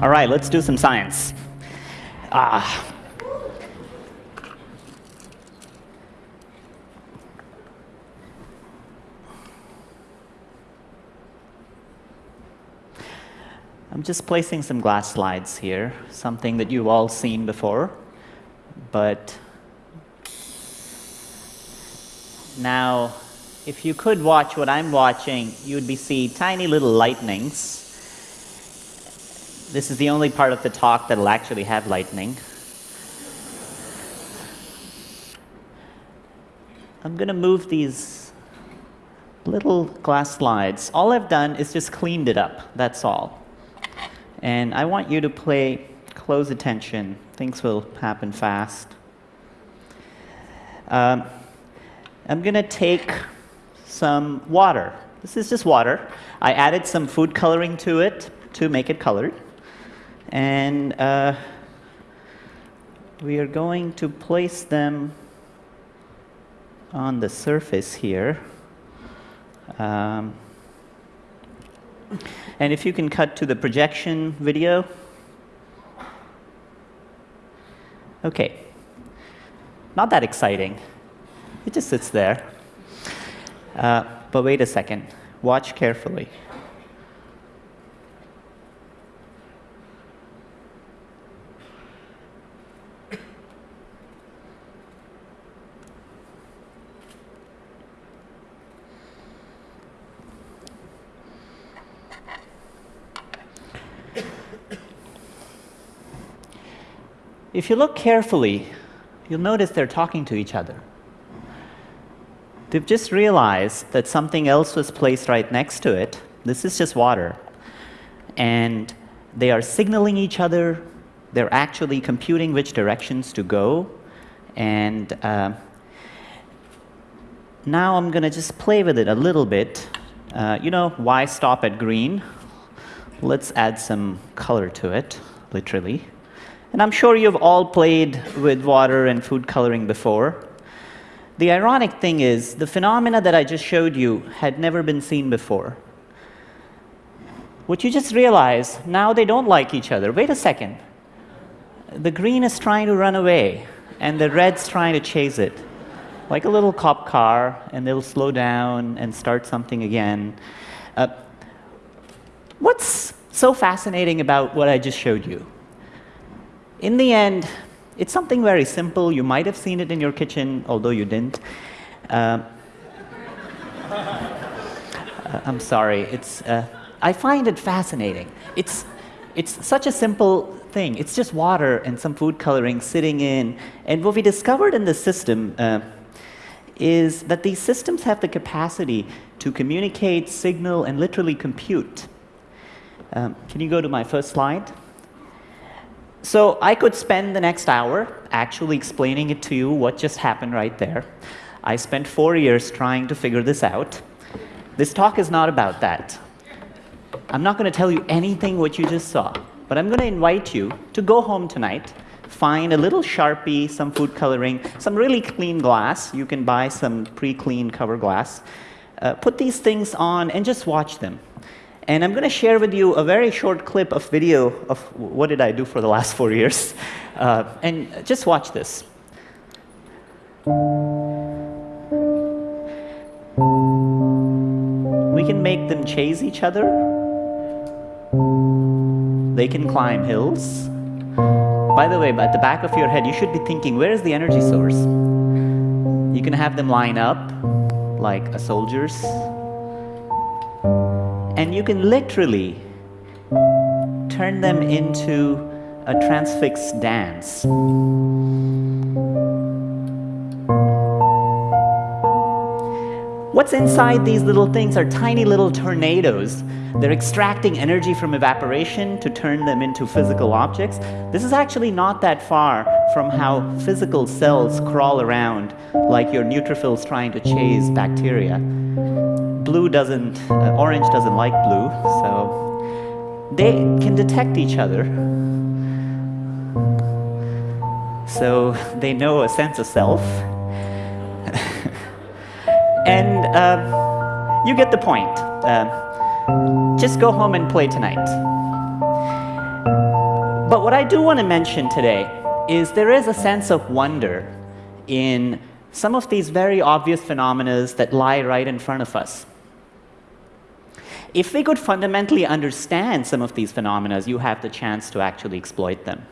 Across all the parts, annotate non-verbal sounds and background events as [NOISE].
All right, let's do some science. Ah. I'm just placing some glass slides here, something that you've all seen before, but now if you could watch what I'm watching, you'd be see tiny little lightnings. This is the only part of the talk that'll actually have lightning. I'm going to move these little glass slides. All I've done is just cleaned it up, that's all. And I want you to play close attention. Things will happen fast. Um, I'm going to take some water. This is just water. I added some food coloring to it to make it colored. And uh, we are going to place them on the surface here. Um, and if you can cut to the projection video. Okay. Not that exciting. It just sits there. Uh, but wait a second. Watch carefully. If you look carefully, you'll notice they're talking to each other. They've just realized that something else was placed right next to it. This is just water. And they are signaling each other. They're actually computing which directions to go. And uh, now I'm going to just play with it a little bit. Uh, you know, why stop at green? Let's add some color to it, literally. And I'm sure you've all played with water and food coloring before. The ironic thing is, the phenomena that I just showed you had never been seen before. What you just realize, now they don't like each other. Wait a second. The green is trying to run away, and the red's trying to chase it. Like a little cop car, and they'll slow down and start something again. Uh, what's so fascinating about what I just showed you? In the end, it's something very simple. You might have seen it in your kitchen, although you didn't. [LAUGHS] Uh, I'm sorry. It's, uh, I find it fascinating. It's, it's such a simple thing. It's just water and some food coloring sitting in. And what we discovered in the system uh, is that these systems have the capacity to communicate, signal, and literally compute. Um, can you go to my first slide? So I could spend the next hour actually explaining it to you what just happened right there. I spent four years trying to figure this out. This talk is not about that. I'm not going to tell you anything what you just saw, but I'm going to invite you to go home tonight, find a little Sharpie, some food coloring, some really clean glass. You can buy some pre-clean cover glass. Uh, put these things on and just watch them. And I'm going to share with you a very short clip of video of what did I do for the last four years. [LAUGHS] Uh, and just watch this. We can make them chase each other. They can climb hills. By the way, at the back of your head, you should be thinking, where is the energy source? You can have them line up like a soldier's and you can literally turn them into a transfix dance. What's inside these little things are tiny little tornadoes. They're extracting energy from evaporation to turn them into physical objects. This is actually not that far from how physical cells crawl around like your neutrophils trying to chase bacteria blue doesn't, uh, orange doesn't like blue, so they can detect each other. So they know a sense of self. [LAUGHS] and uh, you get the point. Uh, just go home and play tonight. But what I do want to mention today is there is a sense of wonder in some of these very obvious phenomena that lie right in front of us. If we could fundamentally understand some of these phenomena, you have the chance to actually exploit them.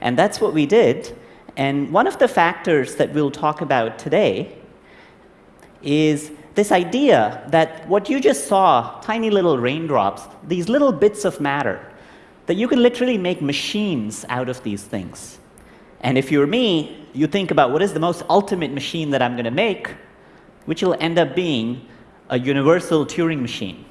And that's what we did. And one of the factors that we'll talk about today is this idea that what you just saw, tiny little raindrops, these little bits of matter, that you can literally make machines out of these things. And if you're me, you think about what is the most ultimate machine that I'm going to make, which will end up being a universal Turing machine.